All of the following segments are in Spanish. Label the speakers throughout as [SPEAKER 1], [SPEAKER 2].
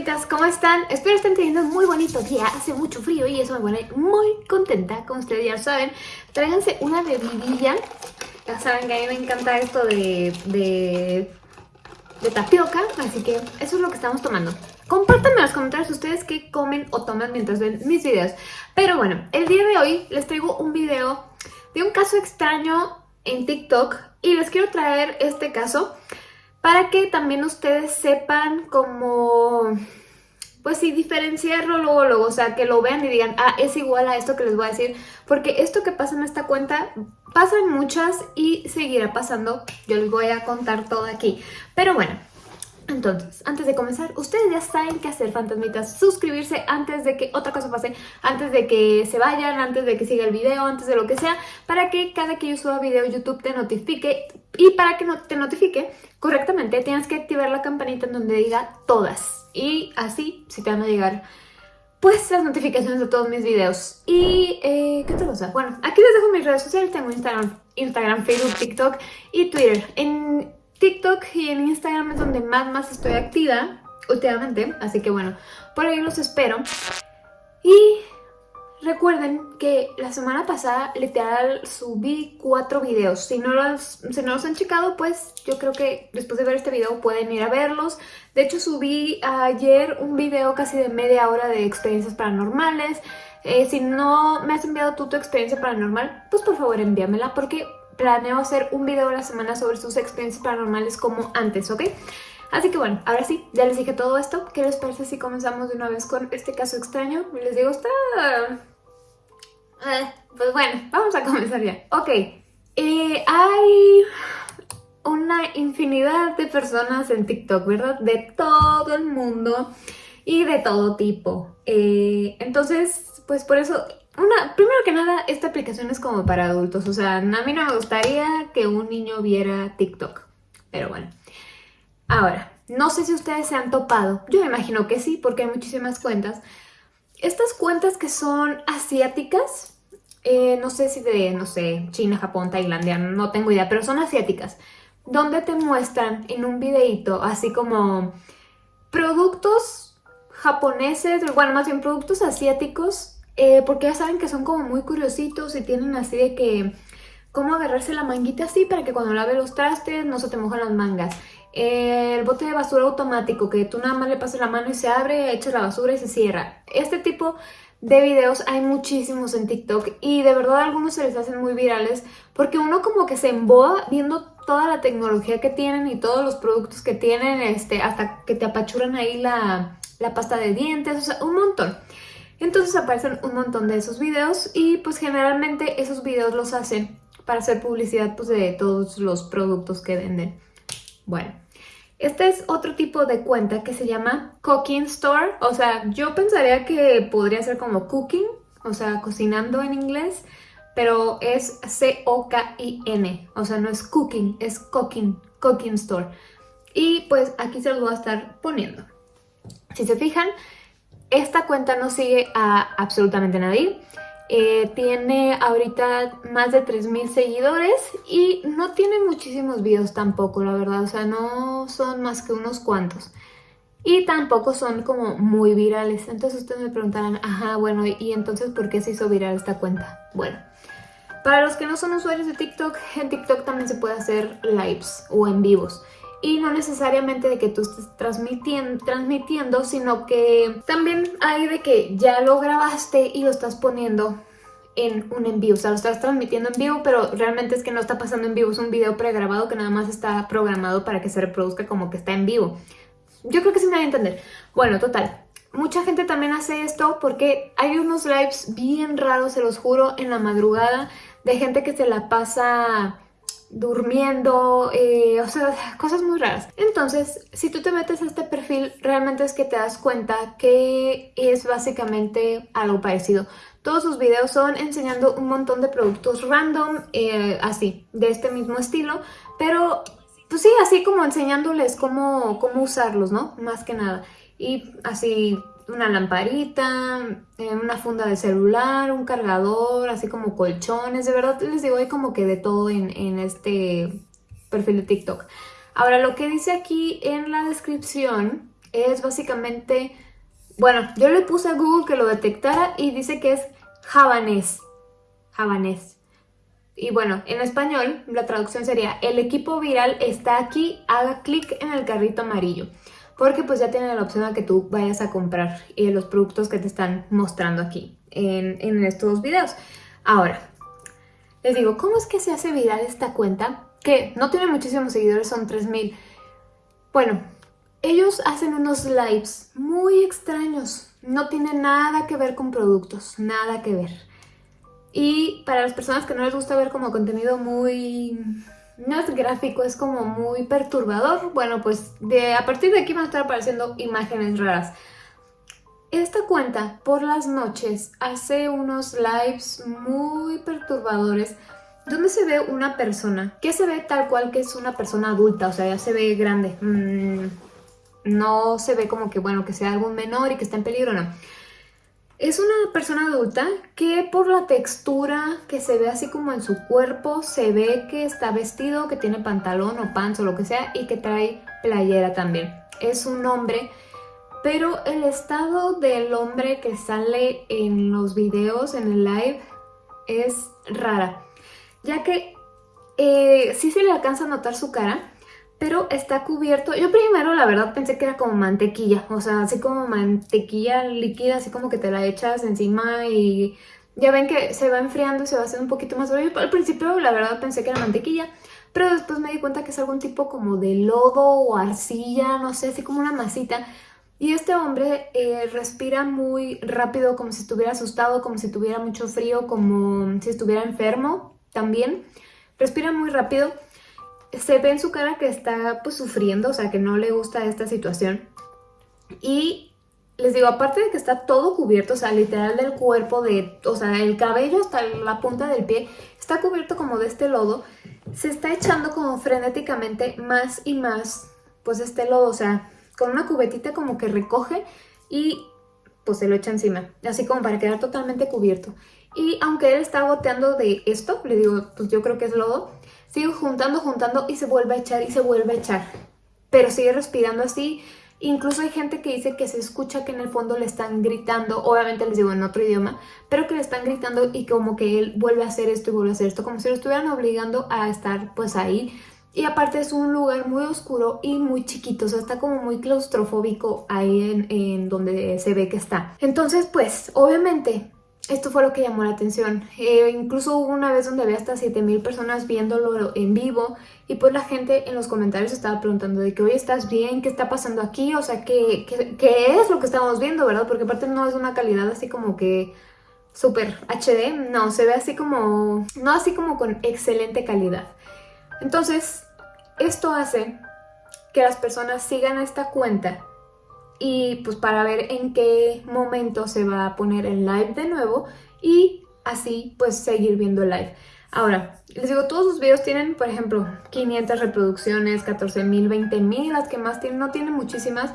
[SPEAKER 1] fantasmitas, ¿cómo están? Espero estén teniendo un muy bonito día, hace mucho frío y eso me pone muy contenta, como ustedes ya saben. Tráiganse una bebidilla, ya saben que a mí me encanta esto de, de, de tapioca, así que eso es lo que estamos tomando. Compártanme en los comentarios ustedes qué comen o toman mientras ven mis videos. Pero bueno, el día de hoy les traigo un video de un caso extraño en TikTok y les quiero traer este caso para que también ustedes sepan cómo, pues sí, diferenciarlo luego, luego, o sea, que lo vean y digan, ah, es igual a esto que les voy a decir, porque esto que pasa en esta cuenta, pasan muchas y seguirá pasando, yo les voy a contar todo aquí, pero bueno, entonces, antes de comenzar, ustedes ya saben qué hacer, fantasmitas. Suscribirse antes de que otra cosa pase, antes de que se vayan, antes de que siga el video, antes de lo que sea, para que cada que yo suba video YouTube te notifique. Y para que no te notifique correctamente, tienes que activar la campanita en donde diga todas. Y así, si te van a llegar pues las notificaciones de todos mis videos. Y, eh, ¿qué otra cosa? Bueno, aquí les dejo mis redes sociales. Tengo Instagram, Instagram, Facebook, TikTok y Twitter. TikTok y en Instagram es donde más más estoy activa últimamente, así que bueno, por ahí los espero. Y recuerden que la semana pasada literal subí cuatro videos. Si no, los, si no los han checado, pues yo creo que después de ver este video pueden ir a verlos. De hecho subí ayer un video casi de media hora de experiencias paranormales. Eh, si no me has enviado tú tu experiencia paranormal, pues por favor envíamela porque planeo hacer un video a la semana sobre sus experiencias paranormales como antes, ¿ok? Así que bueno, ahora sí, ya les dije todo esto. ¿Qué les parece si comenzamos de una vez con este caso extraño? Les digo, está... Eh, pues bueno, vamos a comenzar ya. Ok, eh, hay una infinidad de personas en TikTok, ¿verdad? De todo el mundo y de todo tipo. Eh, entonces, pues por eso una, primero que nada, esta aplicación es como para adultos, o sea, a mí no me gustaría que un niño viera TikTok, pero bueno. Ahora, no sé si ustedes se han topado, yo me imagino que sí, porque hay muchísimas cuentas. Estas cuentas que son asiáticas, eh, no sé si de, no sé, China, Japón, Tailandia, no tengo idea, pero son asiáticas, donde te muestran en un videito así como productos japoneses, bueno, más bien productos asiáticos eh, porque ya saben que son como muy curiositos y tienen así de que cómo agarrarse la manguita así para que cuando lave los trastes no se te mojan las mangas. Eh, el bote de basura automático, que tú nada más le pasas la mano y se abre, echas la basura y se cierra. Este tipo de videos hay muchísimos en TikTok y de verdad algunos se les hacen muy virales porque uno como que se emboa viendo toda la tecnología que tienen y todos los productos que tienen, este, hasta que te apachuran ahí la, la pasta de dientes, o sea, un montón. Entonces aparecen un montón de esos videos y pues generalmente esos videos los hacen para hacer publicidad pues, de todos los productos que venden. Bueno, este es otro tipo de cuenta que se llama Cooking Store. O sea, yo pensaría que podría ser como cooking, o sea, cocinando en inglés, pero es C-O-K-I-N. O sea, no es cooking, es cooking, cooking store. Y pues aquí se los voy a estar poniendo. Si se fijan, esta cuenta no sigue a absolutamente nadie. Eh, tiene ahorita más de 3000 seguidores y no tiene muchísimos videos tampoco, la verdad. O sea, no son más que unos cuantos. Y tampoco son como muy virales. Entonces ustedes me preguntarán, ajá, bueno, ¿y entonces por qué se hizo viral esta cuenta? Bueno, para los que no son usuarios de TikTok, en TikTok también se puede hacer lives o en vivos y no necesariamente de que tú estés transmitiendo, transmitiendo, sino que también hay de que ya lo grabaste y lo estás poniendo en un en vivo, o sea, lo estás transmitiendo en vivo, pero realmente es que no está pasando en vivo, es un video pregrabado que nada más está programado para que se reproduzca como que está en vivo. Yo creo que sí me va a entender. Bueno, total, mucha gente también hace esto porque hay unos lives bien raros, se los juro, en la madrugada, de gente que se la pasa durmiendo, eh, o sea, cosas muy raras. Entonces, si tú te metes a este perfil, realmente es que te das cuenta que es básicamente algo parecido. Todos sus videos son enseñando un montón de productos random, eh, así, de este mismo estilo, pero pues sí, así como enseñándoles cómo, cómo usarlos, ¿no? Más que nada. Y así una lamparita, eh, una funda de celular, un cargador, así como colchones, de verdad les digo, hay como que de todo en, en este perfil de TikTok. Ahora, lo que dice aquí en la descripción Es básicamente, bueno, yo le puse a Google que lo detectara y dice que es javanés. Javanés. Y bueno, en español la traducción sería el equipo viral está aquí, haga clic en el carrito amarillo. Porque pues ya tiene la opción de que tú vayas a comprar eh, los productos que te están mostrando aquí en, en estos videos. Ahora, les digo, ¿cómo es que se hace viral esta cuenta? Que no tiene muchísimos seguidores, son 3000. Bueno, ellos hacen unos lives muy extraños. No tiene nada que ver con productos, nada que ver. Y para las personas que no les gusta ver como contenido muy... No es gráfico, es como muy perturbador. Bueno, pues de, a partir de aquí van a estar apareciendo imágenes raras. Esta cuenta por las noches hace unos lives muy perturbadores donde se ve una persona que se ve tal cual que es una persona adulta, o sea, ya se ve grande. Mm, no se ve como que, bueno, que sea algún menor y que está en peligro, no. Es una persona adulta que por la textura que se ve así como en su cuerpo, se ve que está vestido, que tiene pantalón o pants o lo que sea y que trae playera también. Es un hombre, pero el estado del hombre que sale en los videos, en el live, es rara. Ya que eh, sí se le alcanza a notar su cara, pero está cubierto. Yo primero la verdad pensé que era como mantequilla, o sea, así como mantequilla líquida, así como que te la echas encima y ya ven que se va enfriando y se va haciendo un poquito más Yo Al principio la verdad pensé que era mantequilla, pero después me di cuenta que es algún tipo como de lodo o arcilla, no sé, así como una masita. Y este hombre eh, respira muy rápido, como si estuviera asustado, como si tuviera mucho frío, como si estuviera enfermo también. Respira muy rápido se ve en su cara que está pues sufriendo, o sea, que no le gusta esta situación. Y les digo, aparte de que está todo cubierto, o sea, literal del cuerpo, de, o sea, el cabello hasta la punta del pie, está cubierto como de este lodo, se está echando como frenéticamente más y más, pues este lodo, o sea, con una cubetita como que recoge y pues se lo echa encima, así como para quedar totalmente cubierto. Y aunque él está goteando de esto, le digo, pues yo creo que es lodo, sigue juntando, juntando y se vuelve a echar y se vuelve a echar. Pero sigue respirando así. Incluso hay gente que dice que se escucha que en el fondo le están gritando, obviamente les digo en otro idioma, pero que le están gritando y como que él vuelve a hacer esto y vuelve a hacer esto, como si lo estuvieran obligando a estar pues ahí. Y aparte es un lugar muy oscuro y muy chiquito, o sea, está como muy claustrofóbico ahí en, en donde se ve que está. Entonces, pues, obviamente, esto fue lo que llamó la atención. Eh, incluso hubo una vez donde había hasta 7000 personas viéndolo en vivo y pues la gente en los comentarios estaba preguntando de que, oye, ¿estás bien? ¿Qué está pasando aquí? O sea, ¿qué, qué, es lo que estamos viendo, verdad? Porque aparte no es una calidad así como que súper HD, no, se ve así como, no así como con excelente calidad. Entonces, esto hace que las personas sigan esta cuenta y pues para ver en qué momento se va a poner el live de nuevo y así pues seguir viendo el live. Ahora, les digo, todos sus videos tienen, por ejemplo, 500 reproducciones, 14.000, 20.000, las que más tienen, no tienen muchísimas,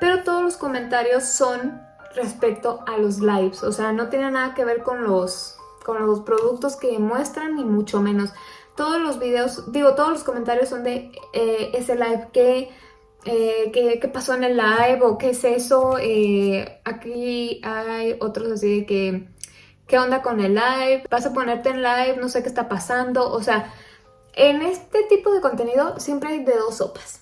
[SPEAKER 1] pero todos los comentarios son respecto a los lives, o sea, no tiene nada que ver con los, con los productos que muestran, ni mucho menos. Todos los videos, digo, todos los comentarios son de eh, ese live que eh, ¿qué, pasó en el live o qué es eso. Eh, aquí hay otros así de que, ¿qué onda con el live? Vas a ponerte en live, no sé qué está pasando. O sea, en este tipo de contenido siempre hay de dos sopas.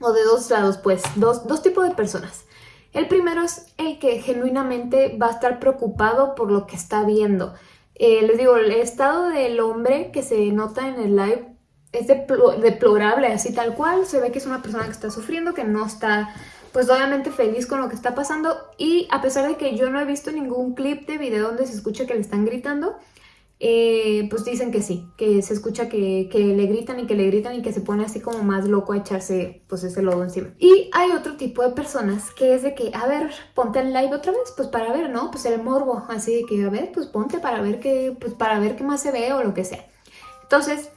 [SPEAKER 1] O de dos lados, pues, dos, dos tipos de personas. El primero es el que genuinamente va a estar preocupado por lo que está viendo. Eh, les digo, el estado del hombre que se nota en el live es deplorable, así tal cual. Se ve que es una persona que está sufriendo, que no está, pues obviamente feliz con lo que está pasando. Y a pesar de que yo no he visto ningún clip de video donde se escucha que le están gritando, eh, pues dicen que sí, que se escucha que, que, le gritan y que le gritan y que se pone así como más loco a echarse pues ese lodo encima. Y hay otro tipo de personas que es de que, a ver, ponte en live otra vez, pues para ver, ¿no? Pues el morbo, así de que, a ver, pues ponte para ver qué, pues para ver qué más se ve o lo que sea. Entonces,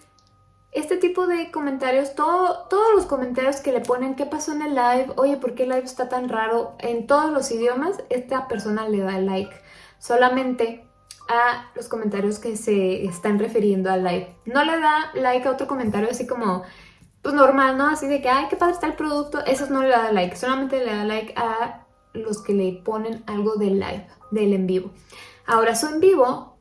[SPEAKER 1] este tipo de comentarios, todo, todos los comentarios que le ponen qué pasó en el live, oye, ¿por qué el live está tan raro? En todos los idiomas, esta persona le da like. Solamente a los comentarios que se están refiriendo al live. No le da like a otro comentario así como pues normal, ¿no? Así de que, ay, qué padre está el producto, esos no le da like, solamente le da like a los que le ponen algo del live, del en vivo. Ahora, su en vivo,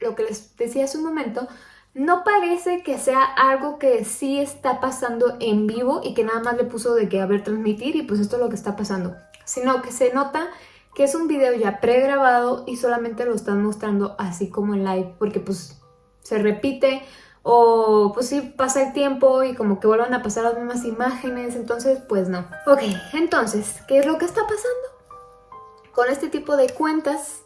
[SPEAKER 1] lo que les decía hace un momento, no parece que sea algo que sí está pasando en vivo y que nada más le puso de que a ver transmitir y pues esto es lo que está pasando, sino que se nota que es un video ya pregrabado y solamente lo están mostrando así como en live porque pues se repite o pues sí pasa el tiempo y como que vuelvan a pasar las mismas imágenes, entonces pues no. Ok, entonces, ¿qué es lo que está pasando? Con este tipo de cuentas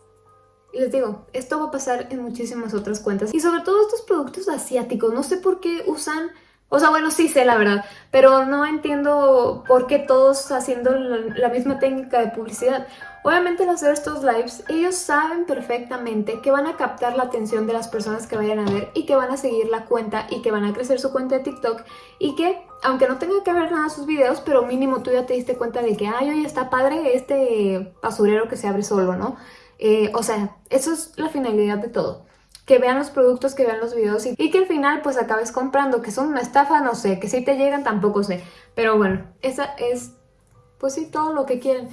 [SPEAKER 1] les digo, esto va a pasar en muchísimas otras cuentas. Y sobre todo estos productos asiáticos. No sé por qué usan... O sea, bueno, sí sé la verdad, pero no entiendo por qué todos haciendo la, misma técnica de publicidad. Obviamente al hacer estos lives, ellos saben perfectamente que van a captar la atención de las personas que vayan a ver y que van a seguir la cuenta y que van a crecer su cuenta de TikTok y que, aunque no tenga que ver nada sus videos, pero mínimo tú ya te diste cuenta de que, ay, oye, está padre este basurero que se abre solo, ¿no? Eh, o sea, eso es la finalidad de todo. Que vean los productos, que vean los videos y, que al final pues acabes comprando, que son una estafa, no sé, que si te llegan tampoco sé. Pero bueno, esa es pues sí todo lo que quieren.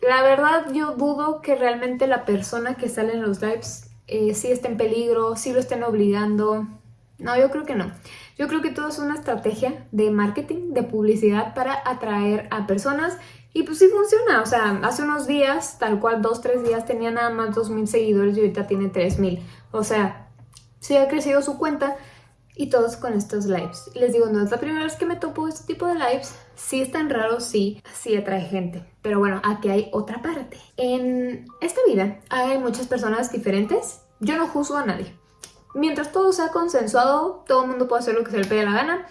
[SPEAKER 1] La verdad yo dudo que realmente la persona que sale en los lives eh, sí esté en peligro, sí lo estén obligando. No, yo creo que no. Yo creo que todo es una estrategia de marketing, de publicidad para atraer a personas y pues sí funciona, o sea, hace unos días, tal cual dos, tres días, tenía nada más 2.000 seguidores y ahorita tiene 3.000. O sea, sí ha crecido su cuenta y todos con estos lives. Les digo, no es la primera vez que me topo este tipo de lives. Sí están raros, sí, sí atrae gente. Pero bueno, aquí hay otra parte. En esta vida hay muchas personas diferentes. Yo no juzgo a nadie. Mientras todo sea consensuado, todo el mundo puede hacer lo que se le pegue la gana.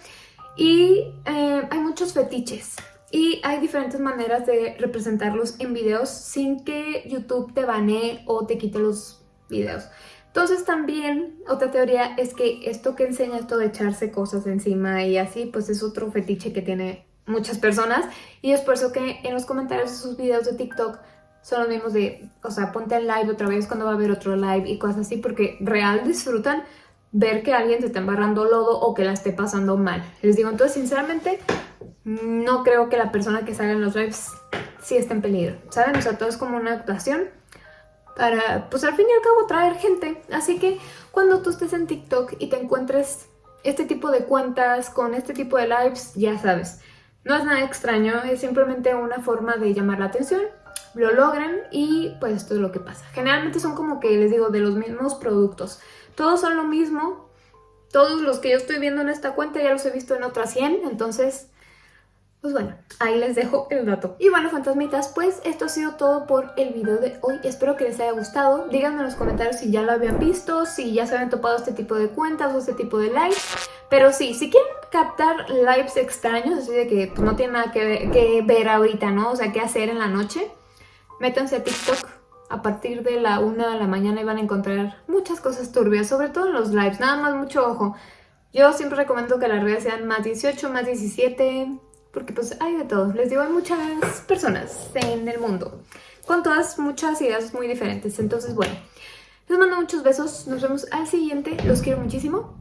[SPEAKER 1] Y eh, hay muchos fetiches. Y hay diferentes maneras de representarlos en videos sin que YouTube te banee o te quite los videos. Entonces también otra teoría es que esto que enseña esto de echarse cosas encima y así, pues es otro fetiche que tiene muchas personas. Y es por eso que en los comentarios de sus videos de TikTok son los mismos de, o sea, ponte el live otra vez cuando va a haber otro live y cosas así, porque real disfrutan ver que alguien se está embarrando lodo o que la esté pasando mal. Les digo, entonces sinceramente no creo que la persona que salga en los lives sí esté en peligro, ¿saben? O sea, todo es como una actuación para, pues al fin y al cabo, traer gente. Así que cuando tú estés en TikTok y te encuentres este tipo de cuentas con este tipo de lives, ya sabes, no es nada extraño, es simplemente una forma de llamar la atención, lo logran y pues esto es lo que pasa. Generalmente son como que, les digo, de los mismos productos. Todos son lo mismo, todos los que yo estoy viendo en esta cuenta ya los he visto en otras 100, entonces pues bueno, ahí les dejo el dato. Y bueno, fantasmitas, pues esto ha sido todo por el video de hoy. Espero que les haya gustado. Díganme en los comentarios si ya lo habían visto, si ya se habían topado este tipo de cuentas o este tipo de lives. Pero sí, si quieren captar lives extraños, así de que pues, no tienen nada que ver, que ver ahorita, ¿no? O sea, qué hacer en la noche, métanse a TikTok a partir de la 1 de la mañana y van a encontrar muchas cosas turbias, sobre todo en los lives, nada más mucho ojo. Yo siempre recomiendo que las redes sean más 18, más 17, porque pues hay de todo. Les digo, hay muchas personas en el mundo con todas muchas ideas muy diferentes. Entonces, bueno, les mando muchos besos. Nos vemos al siguiente. Los quiero muchísimo.